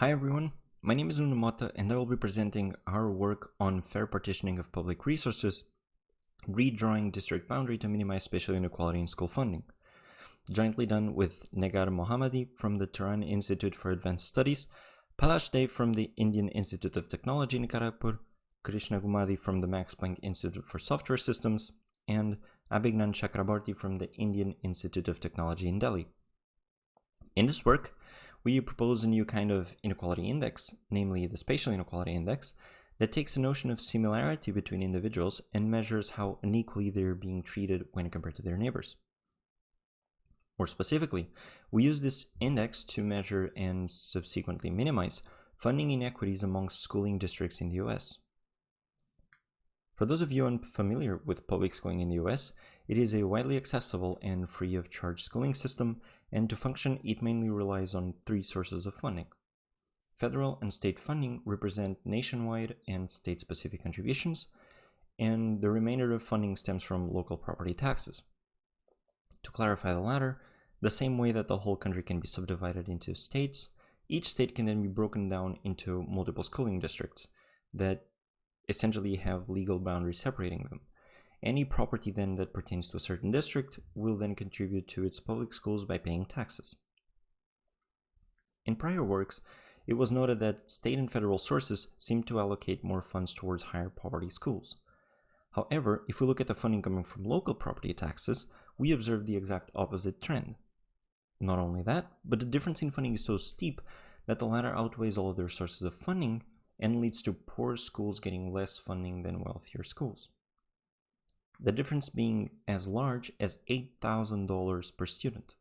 Hi everyone, my name is Nuno and I will be presenting our work on fair partitioning of public resources, redrawing district boundary to minimize spatial inequality in school funding. Jointly done with Negar Mohammadi from the Tehran Institute for Advanced Studies, Palash Dey from the Indian Institute of Technology in Kharagpur, Krishna Gummadi from the Max Planck Institute for Software Systems, and Abhijnan Chakraborty from the Indian Institute of Technology in Delhi. In this work, we propose a new kind of inequality index, namely the spatial inequality index, that takes a notion of similarity between individuals and measures how unequally they're being treated when compared to their neighbors. More specifically, we use this index to measure and subsequently minimize funding inequities among schooling districts in the US. For those of you unfamiliar with public schooling in the US, it is a widely accessible and free of charge schooling system and to function, it mainly relies on three sources of funding. Federal and state funding represent nationwide and state-specific contributions, and the remainder of funding stems from local property taxes. To clarify the latter, the same way that the whole country can be subdivided into states, each state can then be broken down into multiple schooling districts that essentially have legal boundaries separating them. Any property then that pertains to a certain district will then contribute to its public schools by paying taxes. In prior works, it was noted that state and federal sources seem to allocate more funds towards higher poverty schools. However, if we look at the funding coming from local property taxes, we observe the exact opposite trend. Not only that, but the difference in funding is so steep that the latter outweighs all other sources of funding and leads to poor schools getting less funding than wealthier schools the difference being as large as $8,000 per student.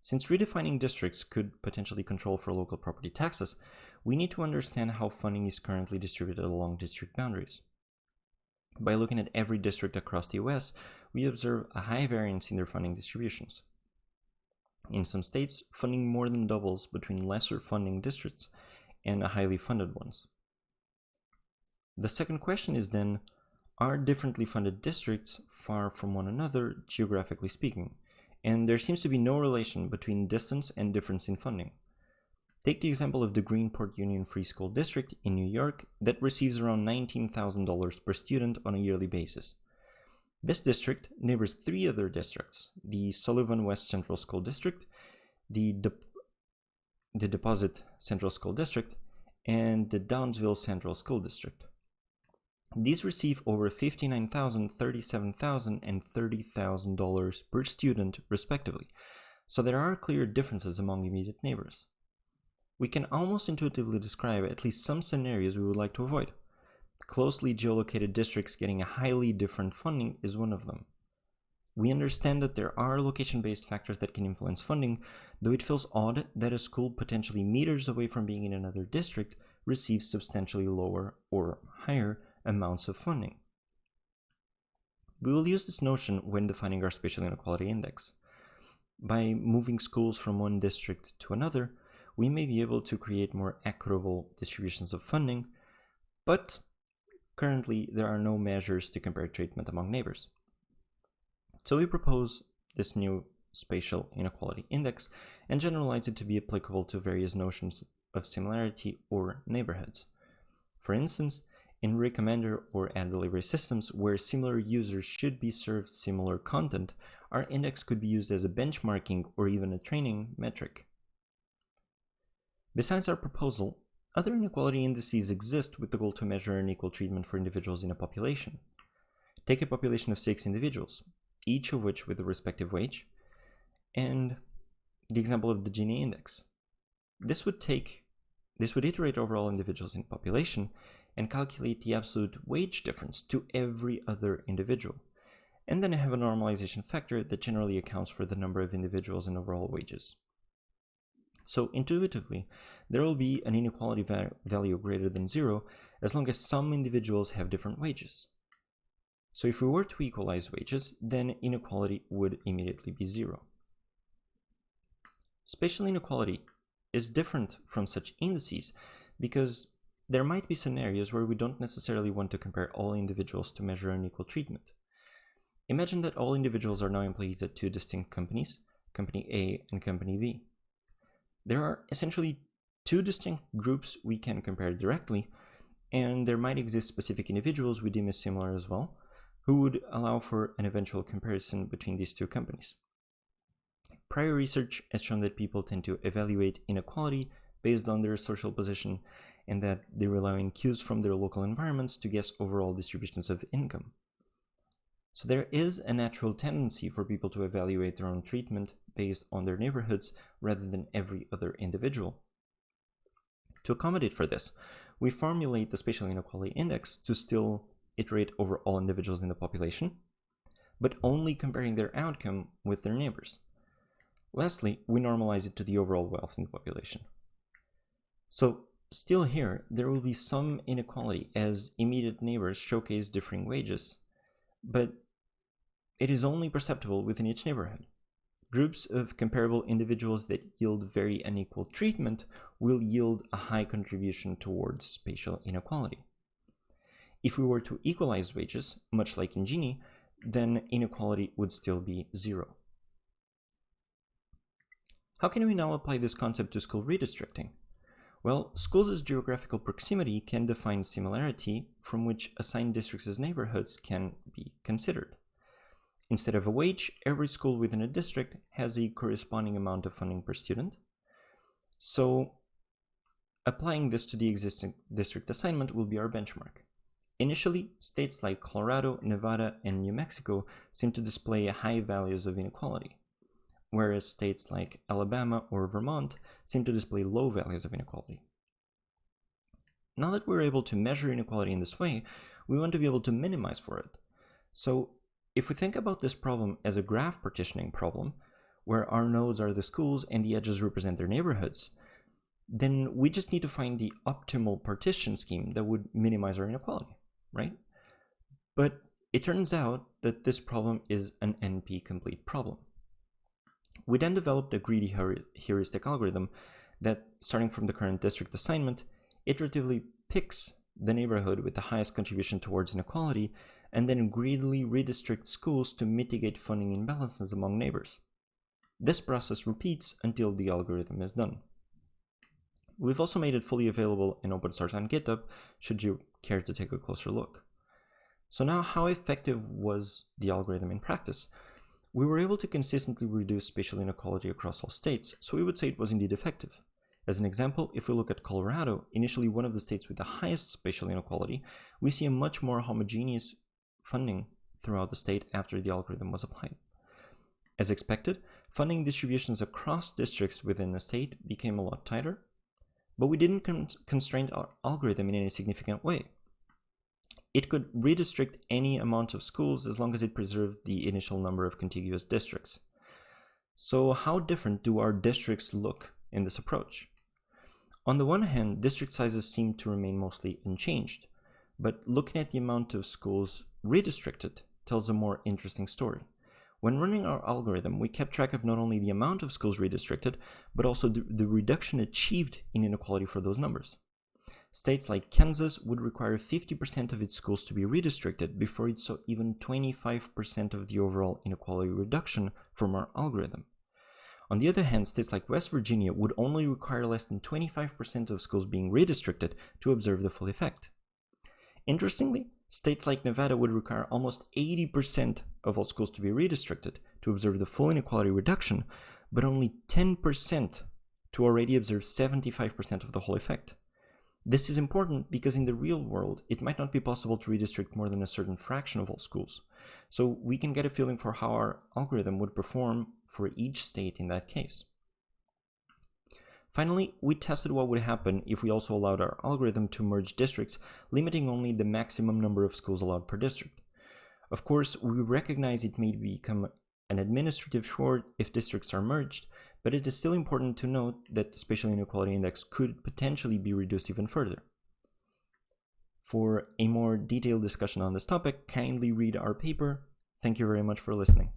Since redefining districts could potentially control for local property taxes, we need to understand how funding is currently distributed along district boundaries. By looking at every district across the US, we observe a high variance in their funding distributions. In some states, funding more than doubles between lesser funding districts and highly funded ones. The second question is then, are differently funded districts far from one another, geographically speaking, and there seems to be no relation between distance and difference in funding. Take the example of the Greenport Union Free School District in New York that receives around $19,000 per student on a yearly basis. This district neighbors three other districts, the Sullivan West Central School District, the, De the Deposit Central School District, and the Downsville Central School District. These receive over $59,000, $37,000, and $30,000 per student, respectively, so there are clear differences among immediate neighbors. We can almost intuitively describe at least some scenarios we would like to avoid. Closely geolocated districts getting a highly different funding is one of them. We understand that there are location-based factors that can influence funding, though it feels odd that a school potentially meters away from being in another district receives substantially lower or higher amounts of funding. We will use this notion when defining our spatial inequality index. By moving schools from one district to another, we may be able to create more equitable distributions of funding, but currently there are no measures to compare treatment among neighbors. So we propose this new spatial inequality index and generalize it to be applicable to various notions of similarity or neighborhoods. For instance, in recommender or ad delivery systems where similar users should be served similar content, our index could be used as a benchmarking or even a training metric. Besides our proposal, other inequality indices exist with the goal to measure unequal treatment for individuals in a population. Take a population of six individuals, each of which with a respective wage, and the example of the Gini index. This would take this would iterate over all individuals in the population and calculate the absolute wage difference to every other individual. And then I have a normalization factor that generally accounts for the number of individuals and overall wages. So intuitively, there will be an inequality va value greater than zero as long as some individuals have different wages. So if we were to equalize wages, then inequality would immediately be zero. Spatial inequality is different from such indices because there might be scenarios where we don't necessarily want to compare all individuals to measure unequal treatment. Imagine that all individuals are now employees at two distinct companies, Company A and Company B. There are essentially two distinct groups we can compare directly, and there might exist specific individuals we deem as similar as well, who would allow for an eventual comparison between these two companies. Prior research has shown that people tend to evaluate inequality based on their social position and that they rely on cues from their local environments to guess overall distributions of income. So there is a natural tendency for people to evaluate their own treatment based on their neighborhoods rather than every other individual. To accommodate for this, we formulate the spatial inequality index to still iterate over all individuals in the population, but only comparing their outcome with their neighbors. Lastly, we normalize it to the overall wealth in the population. So still here, there will be some inequality as immediate neighbors showcase differing wages, but it is only perceptible within each neighborhood. Groups of comparable individuals that yield very unequal treatment will yield a high contribution towards spatial inequality. If we were to equalize wages, much like in Gini, then inequality would still be zero. How can we now apply this concept to school redistricting? Well, schools' geographical proximity can define similarity from which assigned districts as neighborhoods can be considered. Instead of a wage, every school within a district has a corresponding amount of funding per student. So applying this to the existing district assignment will be our benchmark. Initially, states like Colorado, Nevada, and New Mexico seem to display high values of inequality whereas states like Alabama or Vermont seem to display low values of inequality. Now that we're able to measure inequality in this way, we want to be able to minimize for it. So if we think about this problem as a graph partitioning problem, where our nodes are the schools and the edges represent their neighborhoods, then we just need to find the optimal partition scheme that would minimize our inequality, right? But it turns out that this problem is an NP-complete problem. We then developed a greedy heuristic algorithm that, starting from the current district assignment, iteratively picks the neighborhood with the highest contribution towards inequality and then greedily redistricts schools to mitigate funding imbalances among neighbors. This process repeats until the algorithm is done. We've also made it fully available in open source on GitHub, should you care to take a closer look. So now how effective was the algorithm in practice? We were able to consistently reduce spatial inequality across all states, so we would say it was indeed effective. As an example, if we look at Colorado, initially one of the states with the highest spatial inequality, we see a much more homogeneous funding throughout the state after the algorithm was applied. As expected, funding distributions across districts within the state became a lot tighter, but we didn't con constrain our algorithm in any significant way. It could redistrict any amount of schools as long as it preserved the initial number of contiguous districts. So how different do our districts look in this approach? On the one hand, district sizes seem to remain mostly unchanged, but looking at the amount of schools redistricted tells a more interesting story. When running our algorithm, we kept track of not only the amount of schools redistricted, but also the, reduction achieved in inequality for those numbers. States like Kansas would require 50% of its schools to be redistricted before it saw even 25% of the overall inequality reduction from our algorithm. On the other hand, states like West Virginia would only require less than 25% of schools being redistricted to observe the full effect. Interestingly, states like Nevada would require almost 80% of all schools to be redistricted to observe the full inequality reduction, but only 10% to already observe 75% of the whole effect. This is important because in the real world, it might not be possible to redistrict more than a certain fraction of all schools. So we can get a feeling for how our algorithm would perform for each state in that case. Finally, we tested what would happen if we also allowed our algorithm to merge districts, limiting only the maximum number of schools allowed per district. Of course, we recognize it may become an administrative short if districts are merged, but it is still important to note that the spatial inequality index could potentially be reduced even further. For a more detailed discussion on this topic, kindly read our paper. Thank you very much for listening.